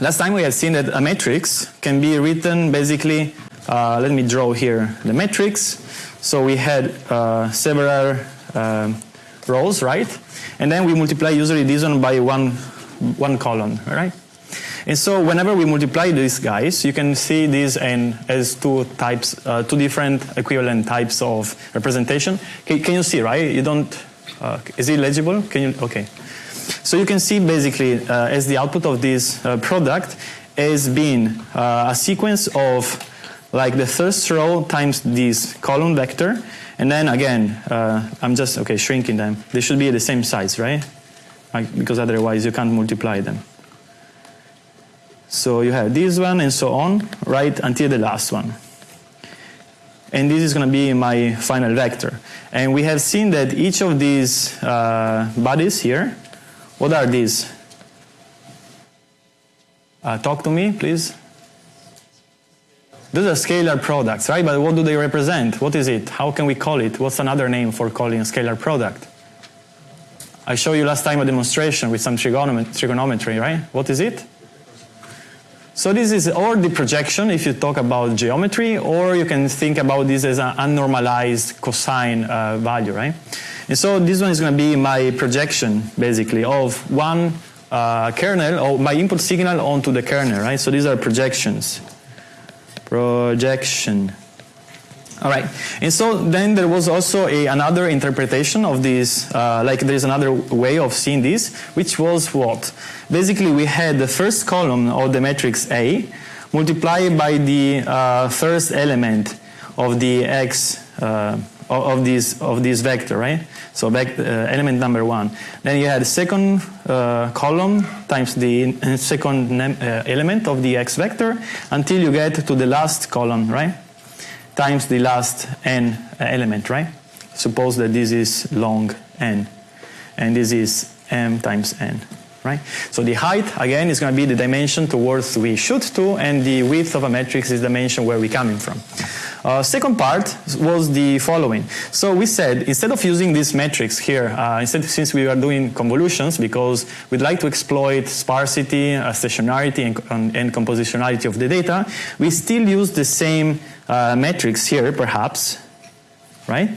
last time we had seen that a matrix can be written basically, uh, let me draw here the matrix. So we had uh, several uh, rows, right? And then we multiply usually this one by one, one column, right? And so whenever we multiply these guys, you can see these in, as two types, uh, two different equivalent types of representation. Can, can you see, right? You don't, uh, is it legible? Can you, okay. So you can see basically uh, as the output of this uh, product has been uh, a sequence of like the first row times this column vector, and then again, uh, I'm just, okay, shrinking them. They should be the same size, right? Like, because otherwise you can't multiply them. So you have this one and so on, right until the last one. And this is going to be my final vector. And we have seen that each of these uh, bodies here, what are these? Uh, talk to me, please. Those are scalar products, right? But what do they represent? What is it? How can we call it? What's another name for calling a scalar product? I showed you last time a demonstration with some trigonometry, right? What is it? So this is or the projection if you talk about geometry, or you can think about this as an unnormalized cosine uh, value, right? And so this one is going to be my projection, basically, of one uh, kernel, or my input signal onto the kernel, right? So these are projections. Projection. All right, and so then there was also a, another interpretation of this, uh, like there is another way of seeing this, which was what? Basically, we had the first column of the matrix A multiplied by the uh, first element of the x uh, of this of this vector, right? So back, uh, element number one. Then you had second uh, column times the second uh, element of the x vector until you get to the last column, right? times the last n element, right? Suppose that this is long n, and this is m times n, right? So the height, again, is going to be the dimension towards we shoot to, and the width of a matrix is the dimension where we're coming from. Uh, second part was the following. So we said instead of using this matrix here, uh, instead since we are doing convolutions because we'd like to exploit sparsity, uh, stationarity, and, and, compositionality of the data, we still use the same uh, matrix here, perhaps, right?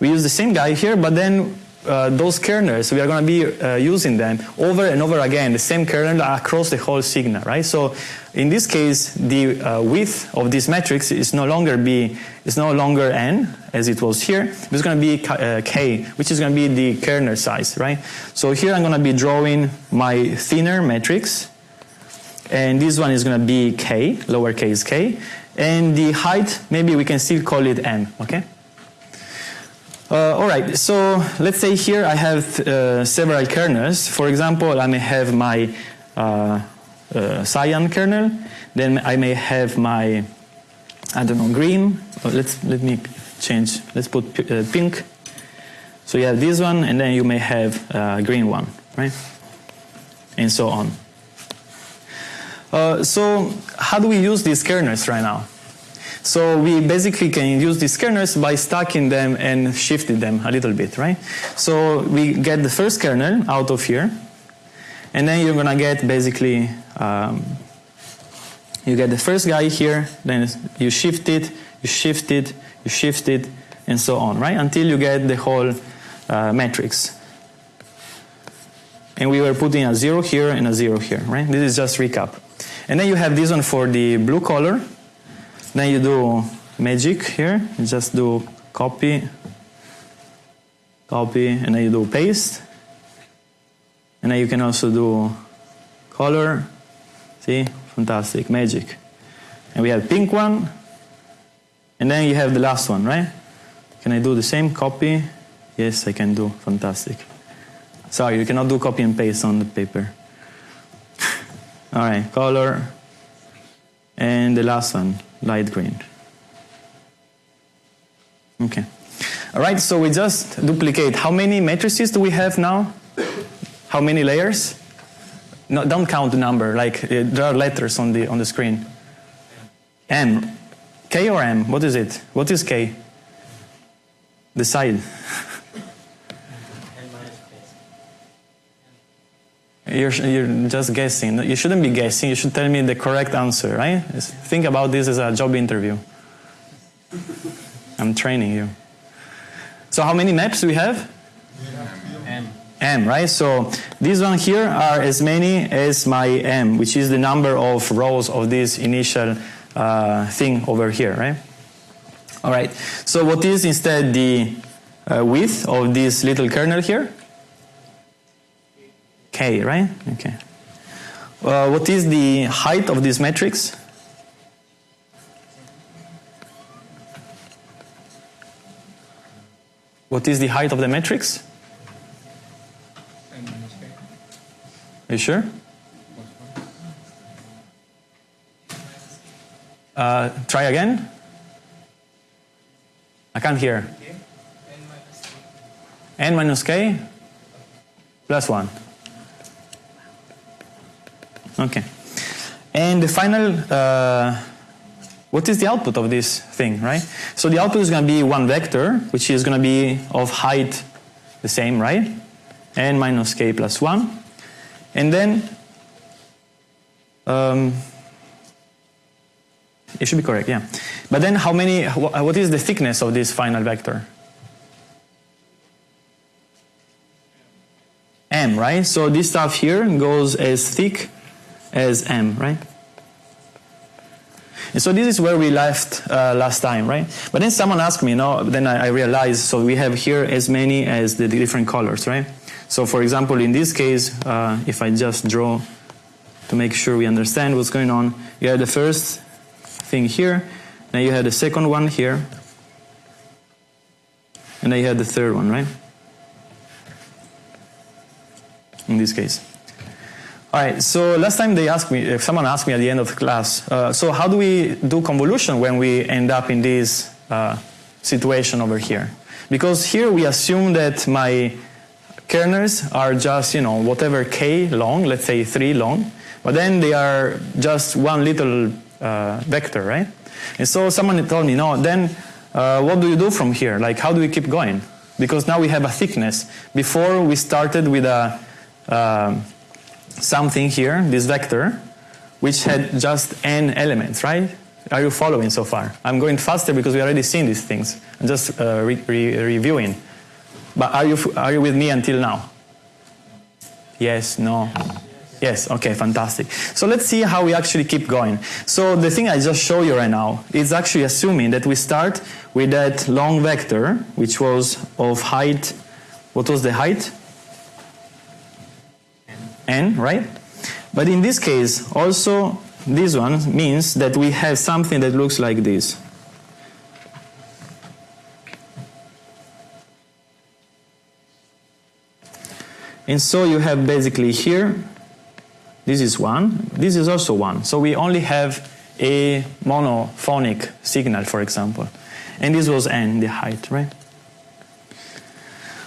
We use the same guy here, but then uh, those kernels, we are going to be uh, using them over and over again, the same kernel across the whole signal, right? So in this case, the uh, width of this matrix is no longer b, is no longer n as it was here. It's going to be uh, k, which is going to be the kernel size, right? So here I'm going to be drawing my thinner matrix, and this one is going to be k, lowercase k, and the height maybe we can still call it m, okay? Uh, all right, so let's say here I have uh, several kernels. For example, I may have my uh, uh cyan kernel, then I may have my, I don't know, green. Oh, let's let me change. Let's put uh, pink. So you have this one, and then you may have a uh, green one, right? And so on. so how do we use these kernels right now? So we basically can use these kernels by stacking them and shifting them a little bit, right? So we get the first kernel out of here, and then you're gonna get basically, um, you get the first guy here, then you shift it, you shift it, you shift it, and so on, right? Until you get the whole uh, matrix. And we were putting a zero here and a zero here, right? This is just recap. And then you have this one for the blue color, then you do magic here, you just do copy, copy, and then you do paste. And then you can also do color, see, fantastic, magic. And we have pink one, and then you have the last one, right? Can I do the same copy? Yes, I can do, fantastic. Sorry, you cannot do copy and paste on the paper. All right, color, and the last one, light green. Okay. All right, so we just duplicate. How many matrices do we have now? How many layers? No, don't count the number, like uh, there are letters on the, on the screen. M. K or M? What is it? What is K? Decide. You're, you're just guessing. You shouldn't be guessing. You should tell me the correct answer, right? Think about this as a job interview. I'm training you. So how many maps do we have? M. M, right? So these one here are as many as my M, which is the number of rows of this initial uh, thing over here, right? All right. So what is instead the uh, width of this little kernel here? Right? Okay. Uh, what is the height of this matrix? What is the height of the matrix? N minus K. Are you sure? Uh, try again. I can't hear. n minus k plus 1. Okay. And the final, uh, what is the output of this thing, right? So the output is going to be one vector, which is going to be of height the same, right? n minus k plus 1. And then, um, it should be correct, yeah. But then how many, what is the thickness of this final vector? m, right? So this stuff here goes as thick as m, right? And so this is where we left uh, last time, right? But then someone asked me, no, then I, I realized, so we have here as many as the different colors, right? So for example, in this case, uh, if I just draw to make sure we understand what's going on, you have the first thing here, then you have the second one here, and then you have the third one, right? In this case. All right, so last time they asked me, someone asked me at the end of the class, uh, so how do we do convolution when we end up in this uh, situation over here? Because here we assume that my kernels are just, you know, whatever k long, let's say 3 long, but then they are just one little uh, vector, right? And so someone told me, no, then uh, what do you do from here? Like, how do we keep going? Because now we have a thickness. Before we started with a um, something here, this vector, which had just n elements, right? Are you following so far? I'm going faster because we already seen these things. I'm just uh, re re reviewing. But are you, are you with me until now? Yes, no? Yes, okay, fantastic. So let's see how we actually keep going. So the thing I just show you right now is actually assuming that we start with that long vector, which was of height, what was the height? N, right? But in this case, also this one means that we have something that looks like this. And so you have basically here, this is one, this is also one. So we only have a monophonic signal, for example. And this was n, the height, right?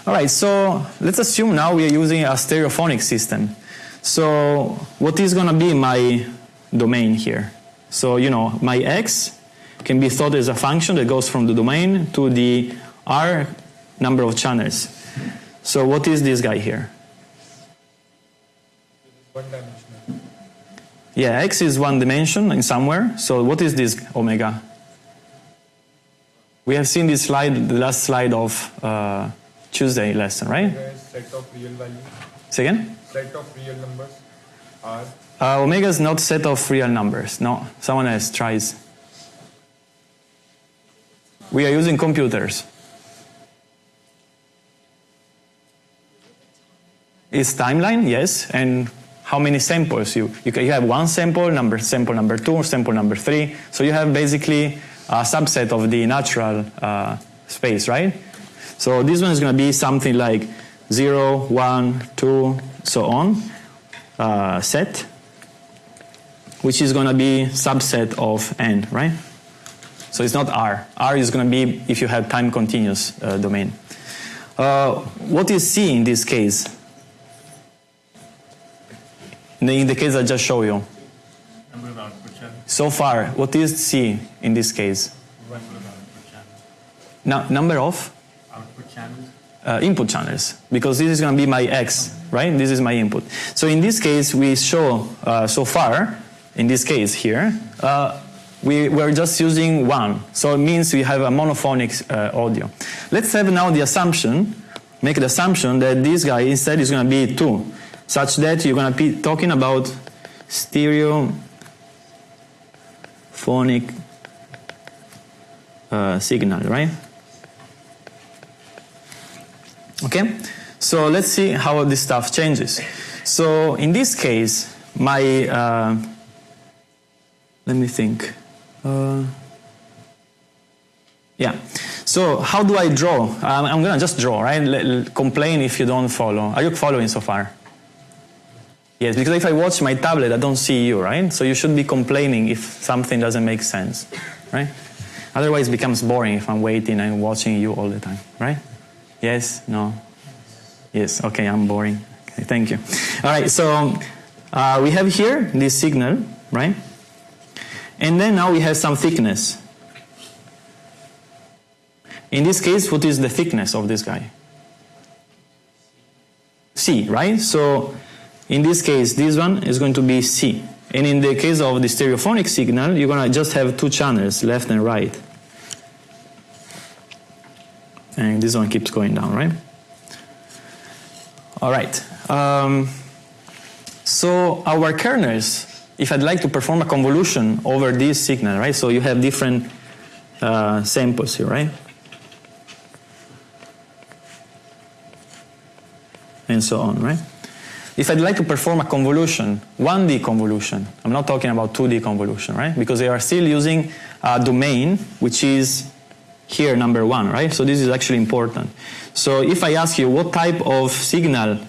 All right, so let's assume now we are using a stereophonic system. So what is going to be my domain here? So, you know, my x can be thought as a function that goes from the domain to the r number of channels. So what is this guy here? Yeah, x is one dimension in somewhere. So what is this omega? We have seen this slide, the last slide of uh, Tuesday lesson, right? Set of real values, Say again? Set of real numbers, R. Uh, omega is not set of real numbers. No, someone else tries. We are using computers. Is timeline? Yes. And how many samples? You, you, can, you have one sample, number sample number two, sample number three. So you have basically a subset of the natural uh, space, right? So this one is going to be something like 0, 1, 2, so on, uh, set, which is going to be subset of n, right? So it's not R. R is going to be if you have time continuous uh, domain. Uh, what is C in this case? In the, case I just showed you. Number of output channels. So far, what is C in this case? Number of output. No, number of Output channels. Uh, input channels, because this is going to be my X, right? This is my input. So in this case, we show uh, so far, in this case here, uh, we, we're just using one. So it means we have a monophonic uh, audio. Let's have now the assumption, make the assumption that this guy instead is going to be two, such that you're going to be talking about stereo phonic uh, signal, right? Okay, so let's see how this stuff changes. So in this case, my uh, let me think. Uh, yeah. So how do I draw? Um, I'm gonna just draw, right? L- complain if you don't follow. Are you following so far? Yes, because if I watch my tablet, I don't see you, right? So you should be complaining if something doesn't make sense, right? Otherwise, it becomes boring if I'm waiting and watching you all the time, right? Yes? No? Yes, okay, I'm boring. Okay, thank you. All right, so uh, we have here this signal, right? And then now we have some thickness. In this case, what is the thickness of this guy? C, right? So in this case, this one is going to be C. And in the case of the stereophonic signal, you're going to just have two channels, left and right. And this one keeps going down, right? All right. Um, so our kernels, if I'd like to perform a convolution over this signal, right? So you have different uh, samples here, right? And so on, right? If I'd like to perform a convolution, 1D convolution, I'm not talking about 2D convolution, right? Because they are still using a domain which is here number one, right? So this is actually important. So if I ask you what type of signal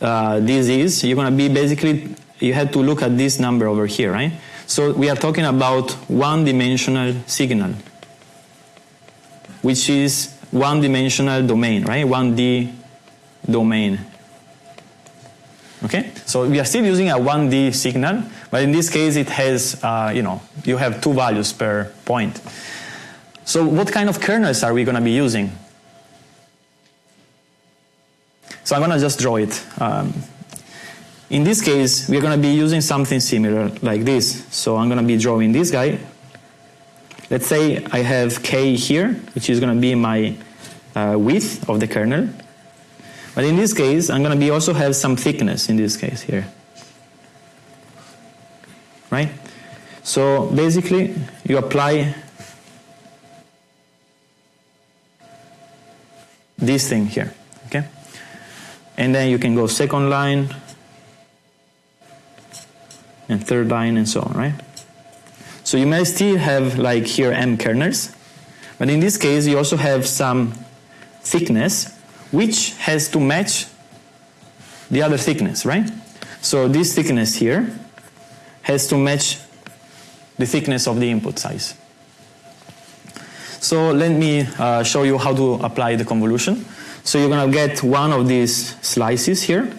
uh, this is, you're going to be basically, you have to look at this number over here, right? So we are talking about one-dimensional signal, which is one-dimensional domain, right? 1D domain. Okay, so we are still using a 1D signal, but in this case it has, uh, you know, you have two values per point. So what kind of kernels are we going to be using? So I'm going to just draw it. Um, in this case, we're going to be using something similar like this. So I'm going to be drawing this guy. Let's say I have k here, which is going to be my uh, width of the kernel. But in this case, I'm going to be also have some thickness in this case here. Right? So basically, you apply this thing here. Okay? And then you can go second line and third line and so on, right? So you may still have like here m kernels, but in this case you also have some thickness which has to match the other thickness, right? So this thickness here has to match the thickness of the input size. So let me uh, show you how to apply the convolution. So you're going to get one of these slices here.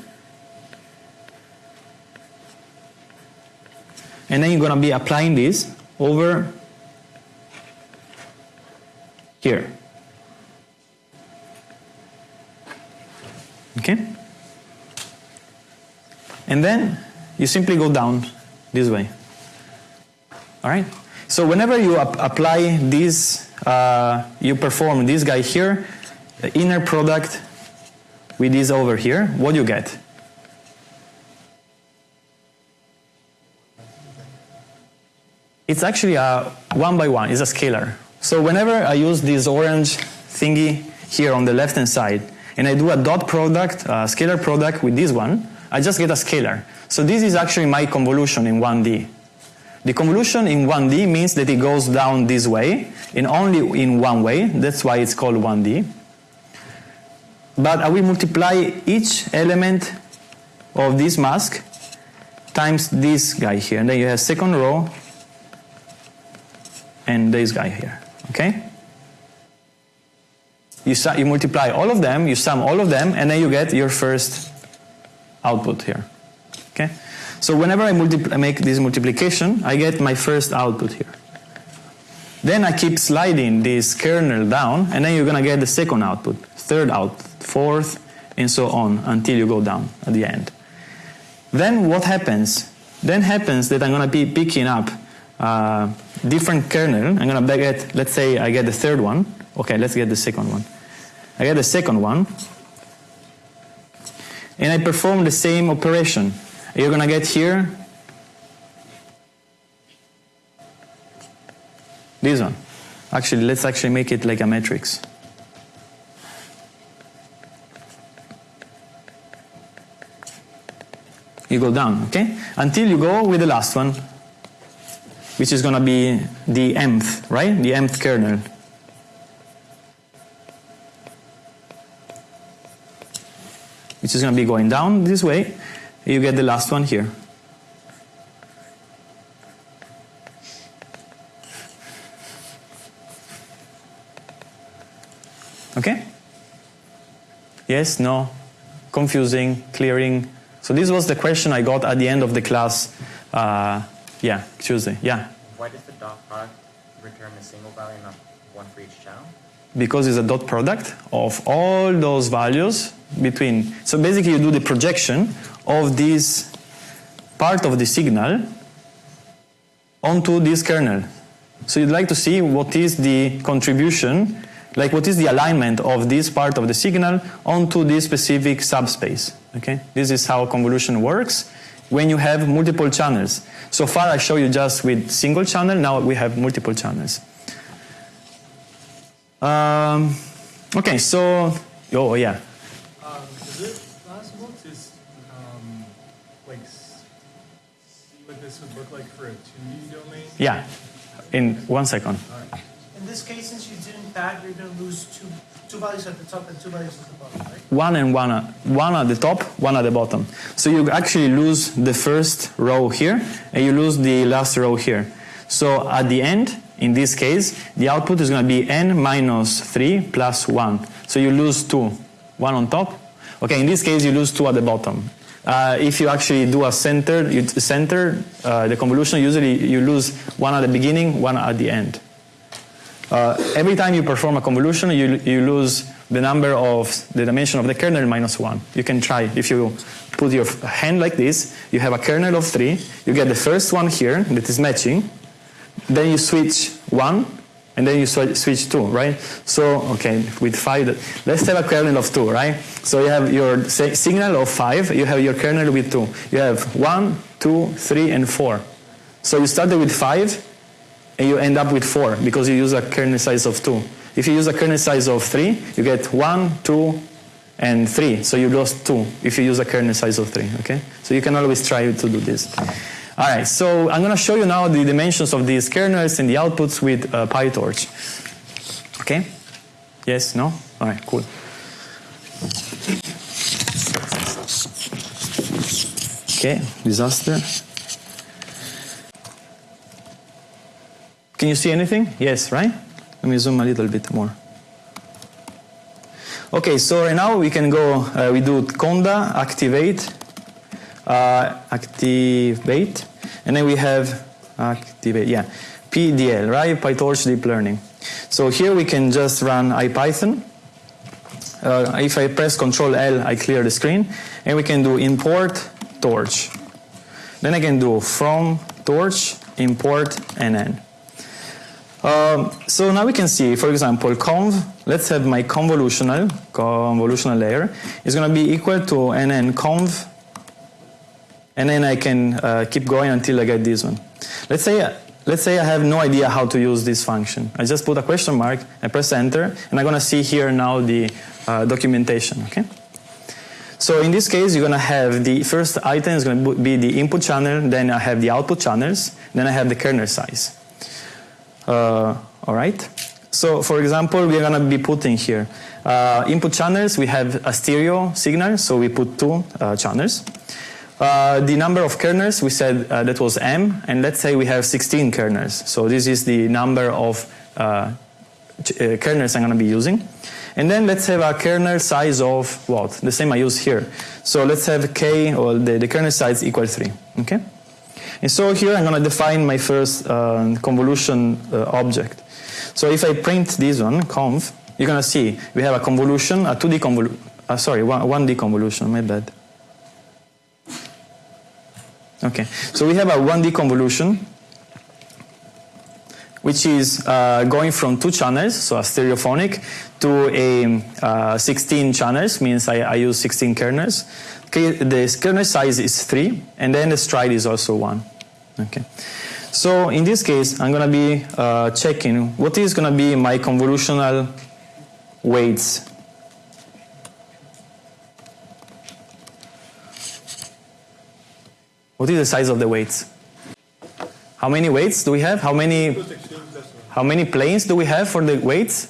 And then you're going to be applying this over here. Okay? And then you simply go down this way. All right? So whenever you ap apply this, uh, you perform this guy here, the inner product with this over here, what do you get? It's actually a one by one, it's a scalar. So whenever I use this orange thingy here on the left hand side, and I do a dot product, a scalar product with this one, I just get a scalar. So this is actually my convolution in 1D. The convolution in 1D means that it goes down this way, and only in one way, that's why it's called 1D. But I will multiply each element of this mask times this guy here, and then you have second row and this guy here, okay? You, you multiply all of them, you sum all of them, and then you get your first output here. Okay? So whenever I, I make this multiplication, I get my first output here. Then I keep sliding this kernel down, and then you're going to get the second output, third output, fourth, and so on until you go down at the end. Then what happens? Then happens that I'm going to be picking up uh, different kernel. I'm going to get, let's say I get the third one. Okay, let's get the second one. I get the second one, and I perform the same operation. You're to get here this one. Actually, let's actually make it like a matrix. You go down, okay? Until you go with the last one, which is to be the mth, right? The mth kernel. Which is to be going down this way. You get the last one here. Okay? Yes, no, confusing, clearing. So this was the question I got at the end of the class. Uh, yeah, Tuesday. Yeah, Why does the dot product return a single value, not one for each channel? because it's a dot product of all those values between. So basically, you do the projection of this part of the signal onto this kernel. So you'd like to see what is the contribution, like what is the alignment of this part of the signal onto this specific subspace. Okay, this is how convolution works when you have multiple channels. So far, I show you just with single channel. Now we have multiple channels. Um, okay, so oh yeah, would look like for a 2D domain? yeah. In one second. In this case, since you didn't pad, you're going to lose two, two values at the top and two values at the bottom, right? one and one one at the top, one at the bottom. So you actually lose the first row here, and you lose the last row here. So at the end, in this case, the output is going to be n minus 3 plus 1. So you lose 2. One on top. Okay, in this case, you lose 2 at the bottom. Uh, if you actually do a center, center uh, the convolution, usually you lose one at the beginning, one at the end. Uh, every time you perform a convolution, you, you lose the number of the dimension of the kernel minus one. You can try if you put your hand like this, you have a kernel of three, you get the first one here that is matching, then you switch one, and then you switch two, right? So, okay, with five, let's have a kernel of two, right? So you have your signal of five, you have your kernel with two. You have one, two, three, and four. So you started with five, and you end up with four because you use a kernel size of two. If you use a kernel size of three, you get one, two, and three. So you lost two if you use a kernel size of three. Okay, so you can always try to do this. All right, so I'm going to show you now the dimensions of these kernels and the outputs with uh, PyTorch. Okay? Yes? No? All right, cool. Okay, disaster. Can you see anything? Yes, right? Let me zoom a little bit more. Okay, so right now we can go, uh, we do conda, activate, uh, activate, and then we have activate, yeah, PDL, right? PyTorch Deep Learning. So here we can just run IPython. Uh, if I press Control L, I clear the screen, and we can do import torch. Then I can do from torch import nn. Um, so now we can see, for example, conv, let's have my convolutional, convolutional layer, is going to be equal to nn conv, and then I can uh, keep going until I get this one. Let's say, let's say I have no idea how to use this function. I just put a question mark, I press enter, and I'm going to see here now the uh, documentation, okay? So in this case, you're going to have the first item is going to be the input channel, then I have the output channels, then I have the kernel size. Uh, all right. So for example, we're going to be putting here uh, input channels. We have a stereo signal, so we put two uh, channels. Uh, the number of kernels, we said uh, that was m, and let's say we have 16 kernels. So this is the number of uh, uh, kernels I'm going to be using. And then let's have a kernel size of what? The same I use here. So let's have k, or the, the kernel size equal 3. Okay? And so here I'm going to define my first uh, convolution object. So if I print this one, conv, you're going to see we have a convolution, a 2D convolution. sorry, 1D convolution, my bad. Okay, so we have a 1D convolution which is uh, going from two channels, so a stereophonic, to a uh, 16 channels, means I, I use 16 kernels. Okay, the kernel size is 3, and then the stride is also 1. Okay. So in this case, I'm going to be uh, checking what is going to be my convolutional weights. What is the size of the weights? How many weights do we have? How many, how many planes do we have for the weights?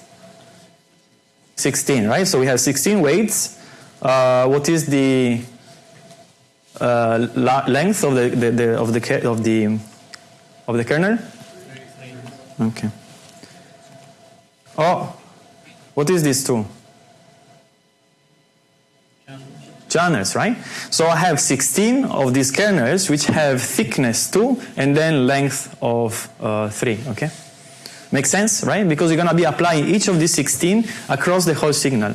16, right? So we have 16 weights. Uh, what is the uh, length of the, the, the, of the of the of the kernel? Okay. Oh, what is this two? Channels, right? So I have 16 of these kernels which have thickness 2 and then length of uh, 3, okay? Make sense, right? Because you're going to be applying each of these 16 across the whole signal.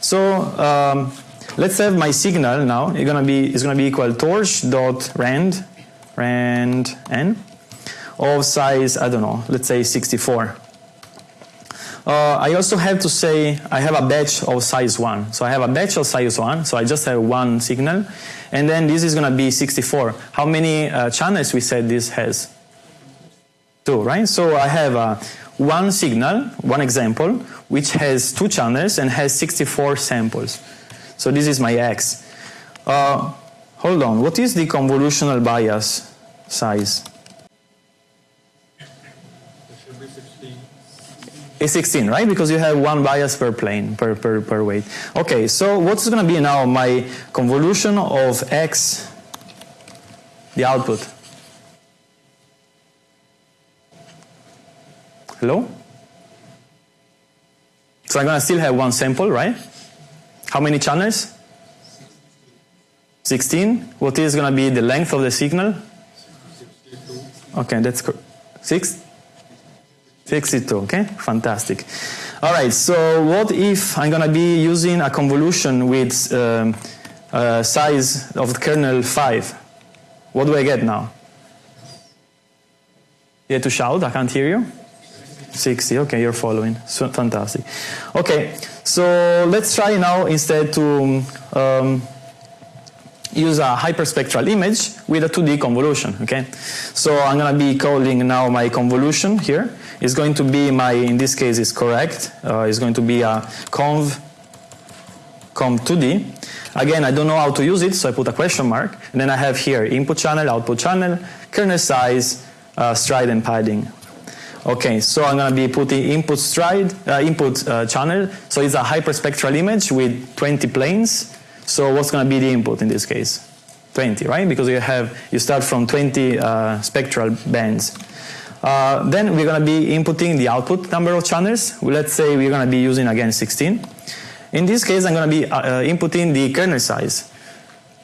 So um, let's have my signal now. It's going to be it's going to be equal torch dot rand rand n of size I don't know. Let's say 64. Uh, I also have to say I have a batch of size 1. So I have a batch of size 1, so I just have one signal. And then this is going to be 64. How many uh, channels we said this has? Two, right? So I have uh, one signal, one example, which has two channels and has 64 samples. So this is my X. Uh, hold on, what is the convolutional bias size? It should be 16. It's 16, right? Because you have one bias per plane, per, per, per weight. Okay, so what's going to be now my convolution of x, the output? Hello? So I'm going to still have one sample, right? How many channels? 16. What is going to be the length of the signal? Okay, that's cor- it 62, okay? Fantastic. All right, so what if I'm going to be using a convolution with um, uh, size of kernel 5? What do I get now? You have to shout, I can't hear you. 60, okay, you're following. So, fantastic. Okay, so let's try now instead to um, use a hyperspectral image with a 2D convolution, okay? So I'm going to be calling now my convolution here. It's going to be my, in this case is correct, uh, it's going to be a conv, conv 2D. Again, I don't know how to use it, so I put a question mark. And then I have here input channel, output channel, kernel size, uh, stride and padding. Okay, so I'm going to be putting input stride, uh, input uh, channel. So it's a hyperspectral image with 20 planes. So what's going to be the input in this case? 20, right? Because you have you start from 20 uh, spectral bands. Uh, then we're going to be inputting the output number of channels. Let's say we're going to be using again 16. In this case, I'm going to be uh, uh, inputting the kernel size.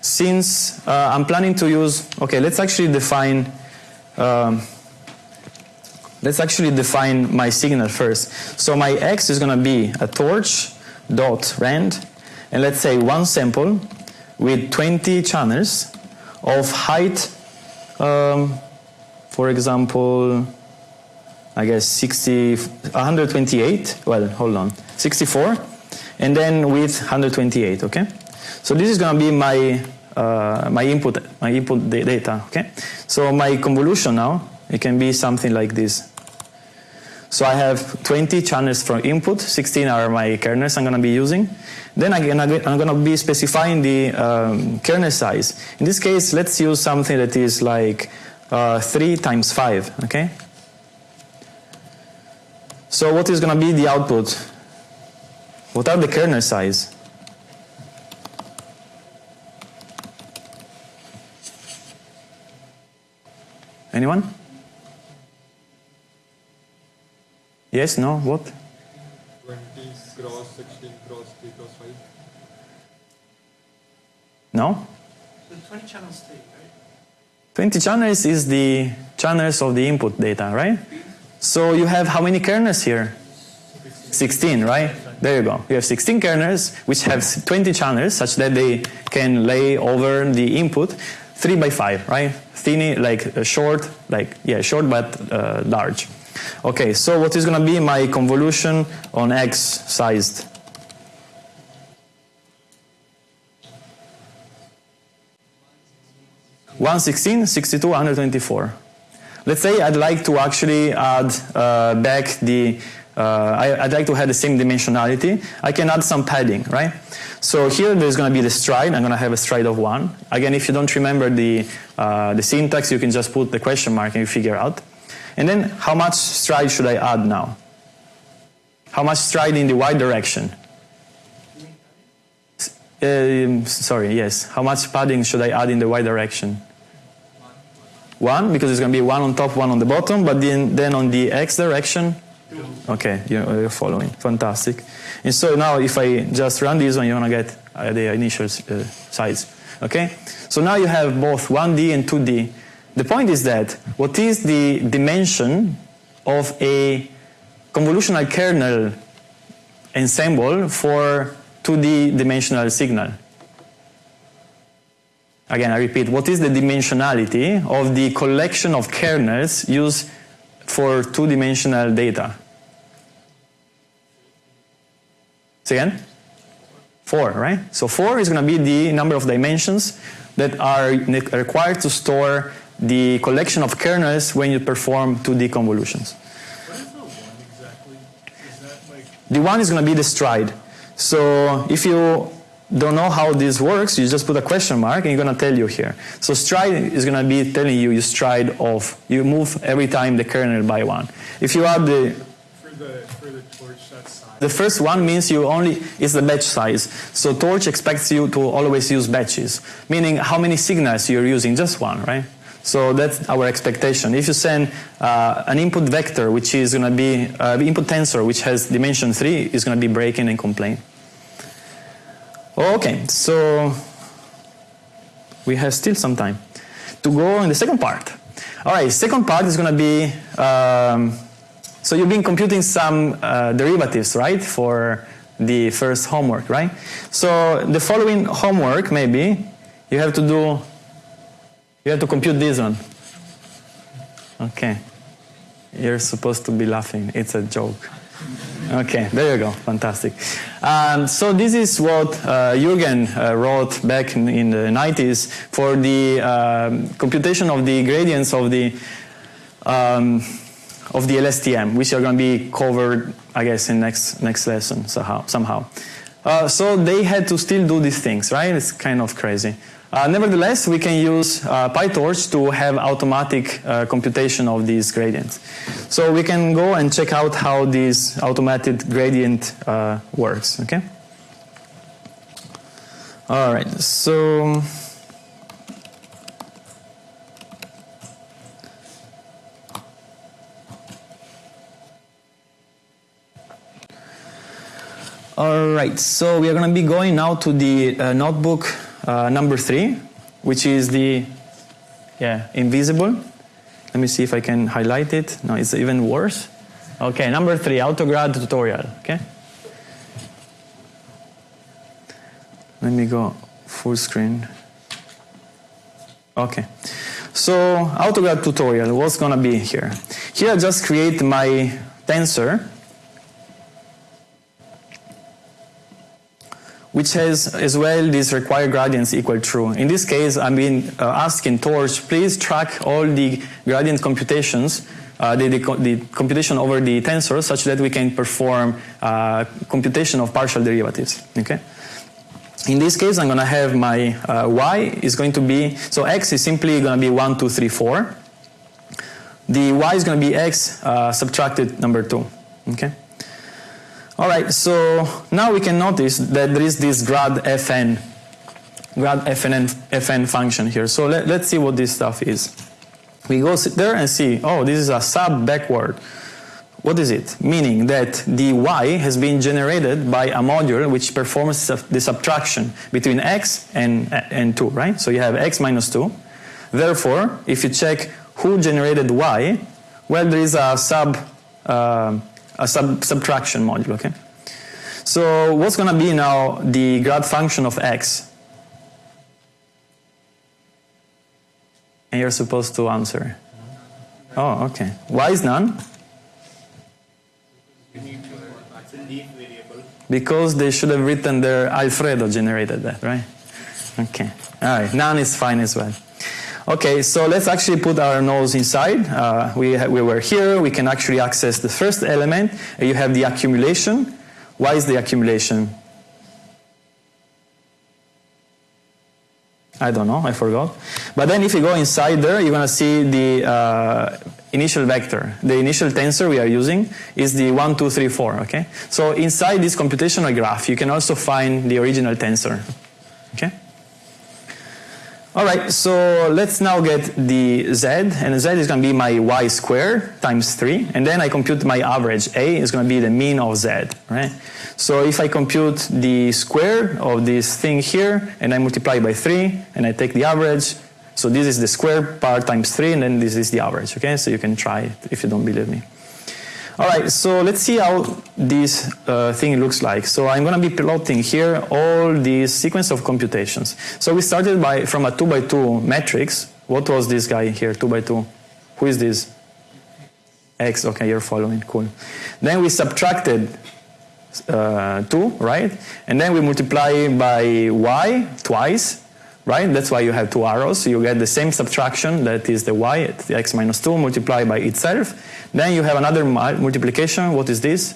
Since uh, I'm planning to use, okay, let's actually define. Um, let's actually define my signal first. So my x is going to be a torch dot rand, and let's say one sample with 20 channels of height, um, for example, I guess 60, 128. Well, hold on, 64, and then with 128. Okay, so this is going to be my uh, my input my input data. Okay, so my convolution now it can be something like this. So I have 20 channels from input, 16 are my kernels I'm going to be using. Then again, I'm going to be specifying the um, kernel size. In this case, let's use something that is like uh, 3 times 5, okay? So what is going to be the output? What are the kernel size? Anyone? Yes, no, what? No? The 20 channels state, right? 20 channels is the channels of the input data, right? So you have how many kernels here? 16, right? there you go. You have 16 kernels which have 20 channels such that they can lay over the input 3 by 5, right? Thin, like uh, short, like, yeah, short but uh, large. Okay, so what is going to be my convolution on X sized? One sixteen, sixty-two, 124. Let's say I'd like to actually add uh, back the, uh, I, would like to have the same dimensionality. I can add some padding, right? So here there's going to be the stride. I'm going to have a stride of 1. Again, if you don't remember the, uh, the syntax, you can just put the question mark and you figure out. And then how much stride should I add now? How much stride in the y direction? Uh, sorry, yes. How much padding should I add in the y direction? One, because it's going to be one on top, one on the bottom, but then, then on the x direction, Two. okay, you're, following. Fantastic. And so now if I just run this one, you're going to get uh, the initial uh, size. Okay? So now you have both 1D and 2D. The point is that what is the dimension of a convolutional kernel ensemble for 2D dimensional signal? Again, I repeat, what is the dimensionality of the collection of kernels used for two-dimensional data? Say again? Four, right? So four is going to be the number of dimensions that are required to store the collection of kernels when you perform 2D convolutions. What is the one exactly? Is that like... The one is going to be the stride. So if you don't know how this works, you just put a question mark and you're going to tell you here. So stride is going to be telling you you stride off. You move every time the kernel by one. If you add the for the for the torch size. The first one means you only is the batch size. So torch expects you to always use batches, meaning how many signals you're using, just one, right? So that's our expectation. If you send uh, an input vector, which is going to be uh, input tensor, which has dimension three, is going to be breaking and complain. Okay, so we have still some time to go in the second part. All right, second part is going to be, um, so you've been computing some uh, derivatives, right, for the first homework, right? So the following homework, maybe, you have to do, you have to compute this one. Okay. You're supposed to be laughing. It's a joke. Okay, there you go. Fantastic. Um, so this is what uh, Jürgen uh, wrote back in, in, the 90s for the um, computation of the gradients of the um, of the LSTM, which are going to be covered, I guess, in next next lesson somehow. somehow. Uh, so they had to still do these things, right? It's kind of crazy. Uh, nevertheless, we can use uh, PyTorch to have automatic uh, computation of these gradients. So we can go and check out how this automated gradient uh, works, okay? All right, so... All right, so we are going to be going now to the uh, notebook uh, number three, which is the yeah invisible. Let me see if I can highlight it. No, it's even worse. Okay, number three, AutoGrad tutorial. Okay. Let me go full screen. Okay. So AutoGrad tutorial, what's gonna be here? Here I just create my tensor which has as well these required gradients equal true. In this case, I've been uh, asking Torch, please track all the gradient computations, uh, the, the, the, computation over the tensor such that we can perform uh, computation of partial derivatives. Okay. In this case, I'm going to have my uh, y is going to be, so x is simply going to be 1, 2, 3, 4. The y is going to be x uh, subtracted number 2. Okay. All right, so now we can notice that there is this grad fn, grad fn, fn function here. So let, let's see what this stuff is. We go sit there and see, oh, this is a sub backward. What is it? Meaning that the y has been generated by a module which performs the subtraction between x and, and 2, right? So you have x minus 2. Therefore, if you check who generated y, well, there is a sub uh, a sub subtraction module, okay? So what's going to be now the grad function of x? And you're supposed to answer. Oh, okay. Why is none? Because they should have written their Alfredo generated that, right? Okay. All right. None is fine as well. Okay, so let's actually put our nose inside. Uh, we, we were here. We can actually access the first element. You have the accumulation. Why is the accumulation? I don't know, I forgot. But then if you go inside there, you're going to see the uh, initial vector. The initial tensor we are using is the 1, 2, 3, 4, okay? So inside this computational graph, you can also find the original tensor, okay? All right, so let's now get the z, and z is going to be my y squared times 3, and then I compute my average. a is going to be the mean of z, right? So if I compute the square of this thing here, and I multiply by 3, and I take the average, so this is the square part times 3, and then this is the average, okay? So you can try it if you don't believe me. All right, so let's see how this uh, thing looks like. So I'm going to be plotting here all these sequence of computations. So we started by from a 2 by 2 matrix. What was this guy here, 2 by 2? Who is this? X, okay, you're following, cool. Then we subtracted uh, 2, right? And then we multiply by y twice, right? That's why you have two arrows. So you get the same subtraction that is the y, the x minus 2 multiplied by itself. Then you have another multiplication. What is this?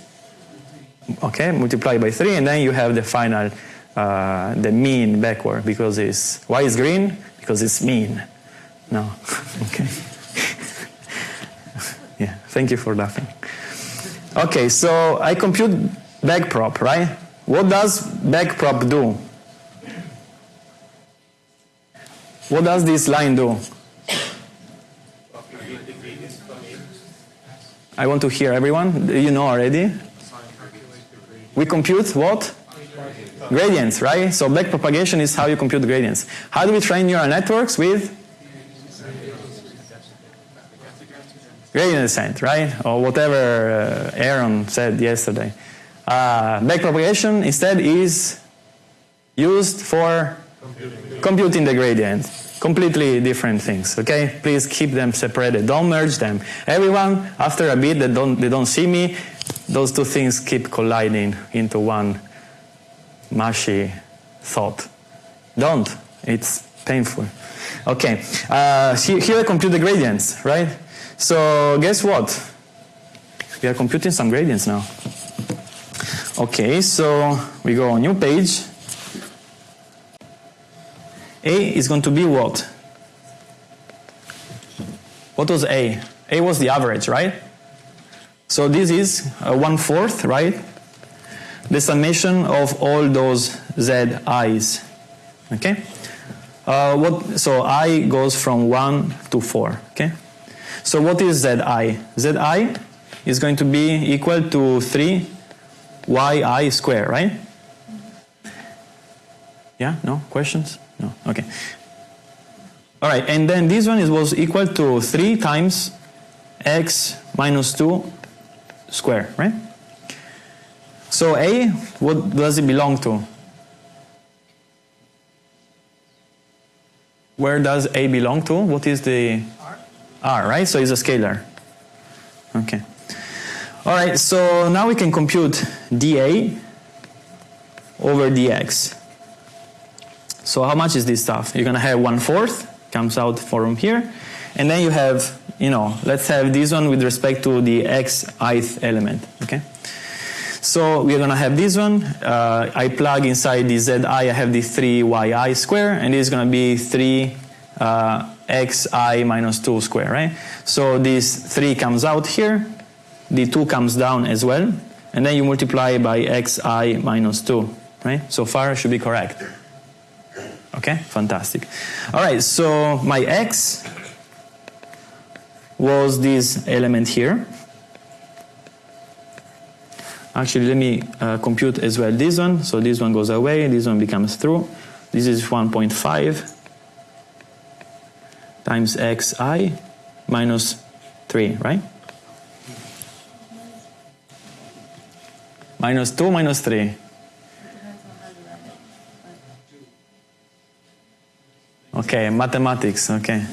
Okay, multiplied by 3. And then you have the final, uh, the mean backward because it's, why is green? Because it's mean. No, okay. yeah, thank you for laughing. Okay, so I compute backprop, right? What does backprop do? What does this line do? I want to hear everyone. You know already. We compute what? Gradients, right? So backpropagation is how you compute gradients. How do we train neural networks with? Gradient descent, right? Or whatever uh, Aaron said yesterday. Uh, backpropagation instead is used for computing the gradient. Completely different things, okay? Please keep them separated. Don't merge them. Everyone, after a bit that don't, they don't see me, those two things keep colliding into one mushy thought. Don't. It's painful. Okay. Uh, here I compute the gradients, right? So guess what? We are computing some gradients now. Okay, so we go on new page. A is going to be what? What was A? A was the average, right? So this is uh, one fourth, right? The summation of all those Z i's. Okay? Uh, what, so I goes from 1 to 4. Okay? So what is Zi? Zi is going to be equal to 3 yi square, right? Yeah? No? Questions? No? Okay. All right, and then this one is, was equal to 3 times x minus 2 square, right? So A, what does it belong to? Where does A belong to? What is the R? R, right? So it's a scalar. Okay. All right, so now we can compute dA over dx. So how much is this stuff? You're gonna have one fourth, comes out from here, and then you have, you know, let's have this one with respect to the x ith element, okay? So we're gonna have this one. Uh, I plug inside the zi, I have the 3yi square, and this is gonna be 3 uh, xi minus 2 square, right? So this 3 comes out here, the 2 comes down as well, and then you multiply by xi minus 2, right? So far should be correct. Okay, fantastic. All right, so my x was this element here. Actually, let me uh, compute as well this one. So this one goes away, this one becomes true. This is 1.5 times xi minus 3, right? minus 2 minus 3. Okay, mathematics. Okay.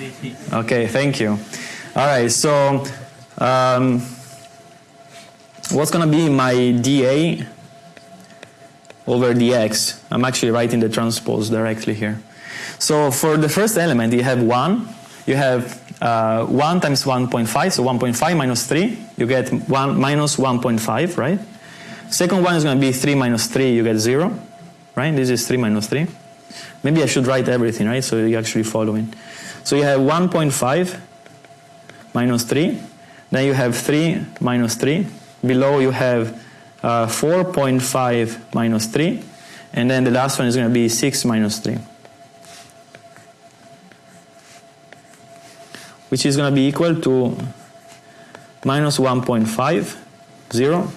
Okay, thank you. All right, so um, what's going to be my dA over dx? I'm actually writing the transpose directly here. So for the first element, you have 1. You have uh, 1 times 1.5, so 1.5 minus 3, you get 1 minus 1.5, right? Second one is going to be 3 minus 3, you get 0, right? This is 3 minus 3. Maybe I should write everything, right? So you actually following. So you have 1.5 minus 3. Then you have 3 minus 3. Below you have uh, 4.5 minus 3. And then the last one is going to be 6 minus 3. Which is going to be equal to minus 1.5, 0,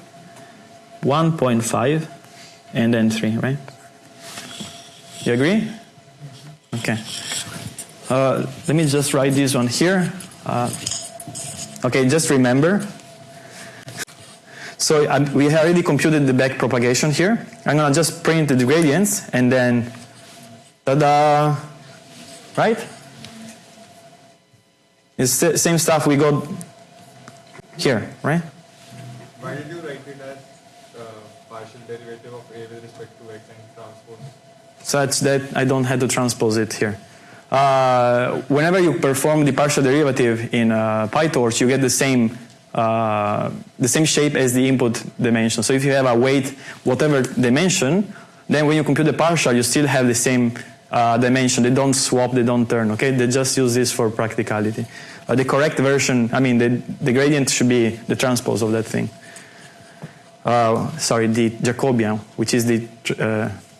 1.5, and then 3, right? You agree? Okay. Uh, let me just write this one here. Uh, okay, just remember. So we already computed the back propagation here. I'm gonna just print the gradients and then, ta-da, right? It's the same stuff we got here, right? Why did you write it as uh, partial derivative of A with respect to X and transpose? Such that I don't have to transpose it here. Uh, whenever you perform the partial derivative in uh, PyTorch, you get the same uh, the same shape as the input dimension. So if you have a weight whatever dimension, then when you compute the partial, you still have the same uh, dimension. They don't swap, they don't turn. Okay, they just use this for practicality. Uh, the correct version, I mean, the, the gradient should be the transpose of that thing. Uh, sorry, the Jacobian, which is the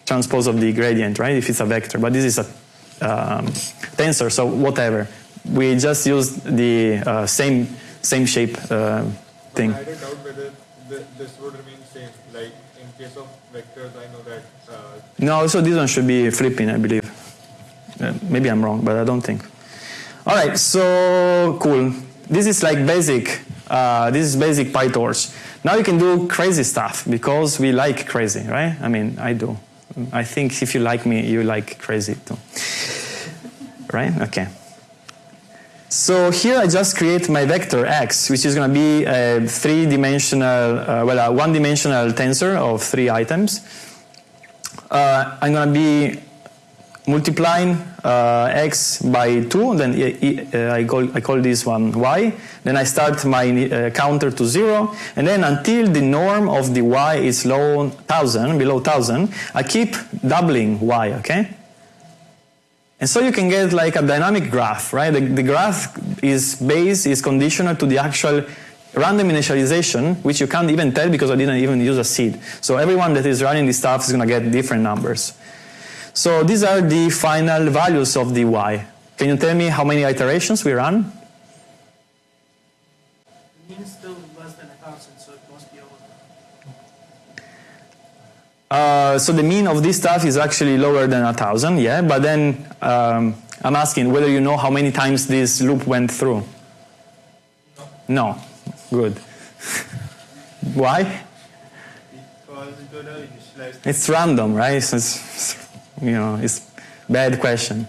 transpose of the gradient, right? If it's a vector, but this is a um, tensor, so whatever. We just use the uh, same same shape uh, thing. I a doubt whether th- this would remain same. Like in case of vectors, I know that uh, No, so this one should be flipping, I believe. Uh, maybe I'm wrong, but I don't think. All right, so cool. This is like basic. Uh, this is basic PyTorch. Now you can do crazy stuff because we like crazy, right? I mean, I do. I think if you like me, you like crazy too. Right? Okay. So here I just create my vector x, which is going to be a three-dimensional, uh, well, a one-dimensional tensor of three items. Uh, I'm going to be multiplying uh, x by 2, then I, I- I, call, I call this one y. Then I start my uh, counter to 0, and then until the norm of the y is low 1000, below 1000, I keep doubling y, okay? And so you can get like a dynamic graph, right? The, the graph is base is conditional to the actual random initialization, which you can't even tell because I didn't even use a seed. So everyone that is running this stuff is going to get different numbers. So these are the final values of the y. Can you tell me how many iterations we run? The mean is still less than a thousand, so it must be over. Uh, so the mean of this stuff is actually lower than a thousand, yeah. But then um, I'm asking whether you know how many times this loop went through. No. no. Good. Why? because it would have initialized It's random, right? So it's, you know, it's bad question.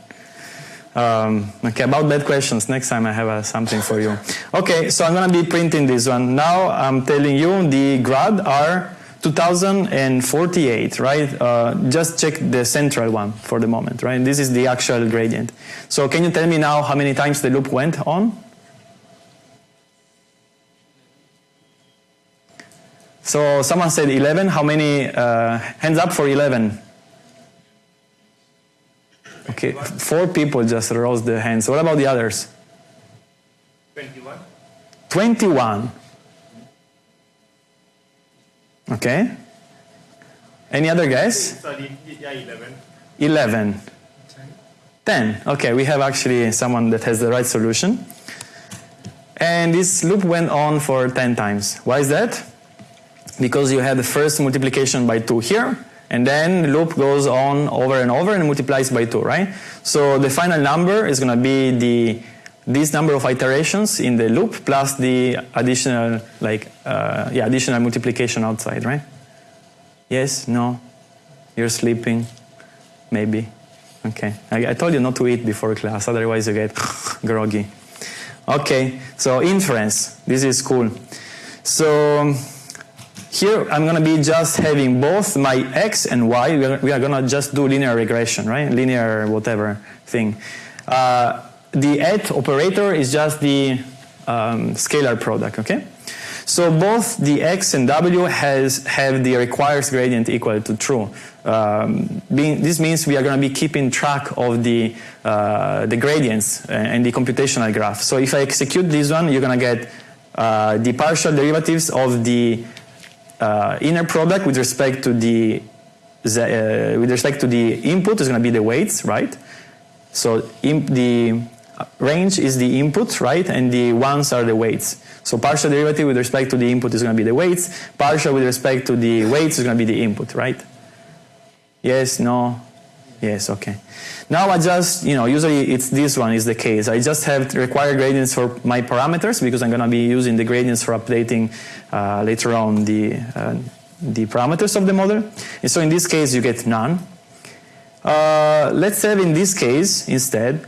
Um, okay, about bad questions. Next time I have uh, something for you. Okay, so I'm gonna be printing this one. Now I'm telling you the grad are 2048, right? Uh, just check the central one for the moment, right? This is the actual gradient. So can you tell me now how many times the loop went on? So someone said 11. How many? Uh, hands up for 11. Okay, four people just rose their hands. What about the others? 21. 21. Okay. Any other guess? Sorry, yeah, 11. 11. 10. Okay, we have actually someone that has the right solution. And this loop went on for 10 times. Why is that? Because you had the first multiplication by 2 here, and then the loop goes on over and over and multiplies by 2, right? So the final number is going to be the this number of iterations in the loop plus the additional like uh, yeah additional multiplication outside, right? Yes? No? You're sleeping? Maybe. Okay. I, I told you not to eat before class, otherwise you get groggy. Okay, so inference. This is cool. So here I'm going to be just having both my x and y. We are, going to just do linear regression, right? Linear whatever thing. Uh, the at operator is just the um, scalar product, okay? So both the x and w has have the requires gradient equal to true. Um, being, this means we are going to be keeping track of the uh, the gradients and the computational graph. So if I execute this one, you're going to get uh, the partial derivatives of the uh, inner product with respect to the uh, with respect to the input is going to be the weights, right? So in the range is the input, right? And the ones are the weights. So partial derivative with respect to the input is going to be the weights. Partial with respect to the weights is going to be the input, right? Yes, no, yes, okay. Now I just, you know, usually it's this one is the case. I just have required gradients for my parameters because I'm going to be using the gradients for updating uh, later on the, uh, the parameters of the model. And so in this case you get none. Uh, let's have in this case instead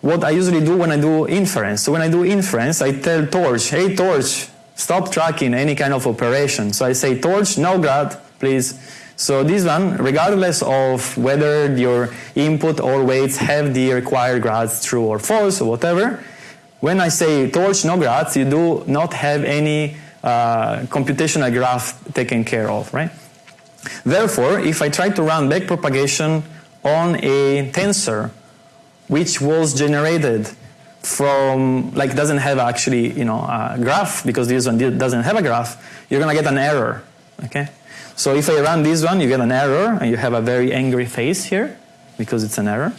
what I usually do when I do inference. So when I do inference, I tell Torch, hey Torch, stop tracking any kind of operation. So I say Torch, no grad, please. So this one, regardless of whether your input or weights have the required grads true or false or whatever, when I say torch no grads, you do not have any uh, computational graph taken care of, right? Therefore, if I try to run backpropagation on a tensor which was generated from, like doesn't have actually, you know, a graph because this one doesn't have a graph, you're gonna get an error, okay? So if I run this one, you get an error and you have a very angry face here because it's an error.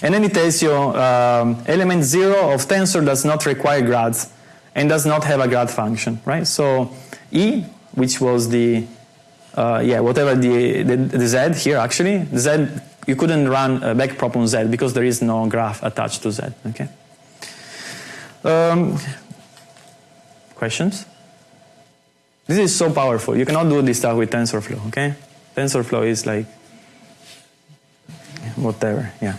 And then it tells you um, element zero of tensor does not require grads and does not have a grad function, right? So E, which was the, uh, yeah, whatever the, the, the Z here actually, the Z, you couldn't run a backprop on Z because there is no graph attached to Z, okay? Um, questions? This is so powerful. You cannot do this stuff with TensorFlow, okay? TensorFlow is like whatever, yeah.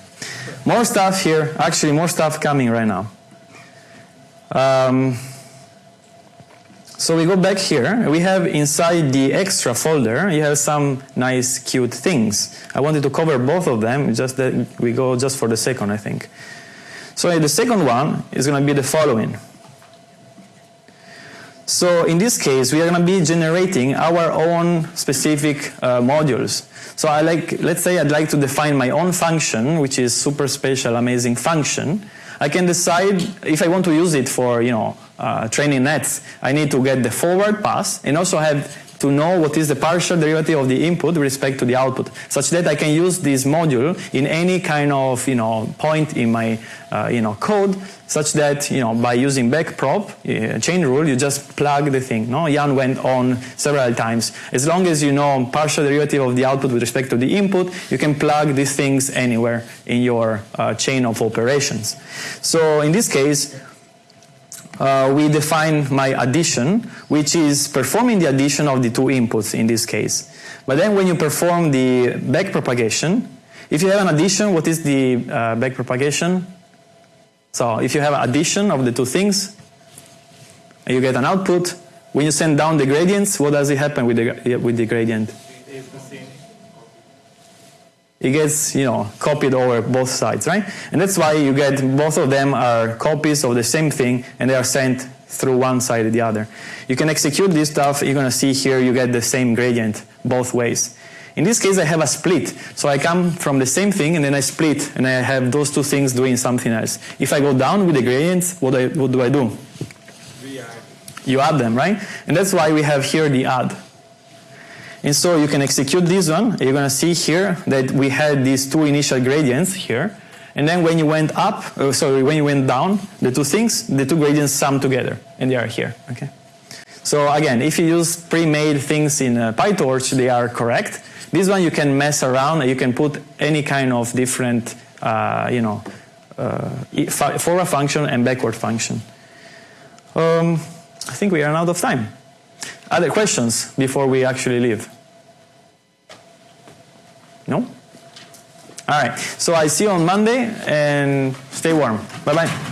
More stuff here, actually more stuff coming right now. Um, so we go back here, we have inside the extra folder, you have some nice cute things. I wanted to cover both of them, just that we go just for the second I think. So the second one is going to be the following. So in this case, we are going to be generating our own specific uh, modules. So I like, let's say I'd like to define my own function, which is super special, amazing function. I can decide if I want to use it for, you know, uh, training nets. I need to get the forward pass and also have to know what is the partial derivative of the input with respect to the output, such that I can use this module in any kind of you know point in my uh, you know code, such that you know by using backprop uh, chain rule, you just plug the thing. No, Yann went on several times. As long as you know partial derivative of the output with respect to the input, you can plug these things anywhere in your uh, chain of operations. So in this case, uh, we define my addition, which is performing the addition of the two inputs in this case. But then when you perform the backpropagation, if you have an addition, what is the uh, backpropagation? So if you have an addition of the two things, and you get an output. When you send down the gradients, what does it happen with the, with the gradient? It gets you know copied over both sides, right? And that's why you get both of them are copies of the same thing, and they are sent through one side or the other. You can execute this stuff. You're going to see here you get the same gradient both ways. In this case, I have a split. So I come from the same thing and then I split and I have those two things doing something else. If I go down with the gradients, what, I, what do I do? You add them, right? And that's why we have here the add. And so you can execute this one. You're going to see here that we had these two initial gradients here. And then when you went up, uh, sorry, when you went down, the two things, the two gradients sum together, and they are here. Okay. So again, if you use pre-made things in uh, PyTorch, they are correct. This one you can mess around. You can put any kind of different, uh, you know, uh, forward function and backward function. Um, I think we are out of time. Other questions before we actually leave? No? All right. So I see you on Monday and stay warm. Bye bye.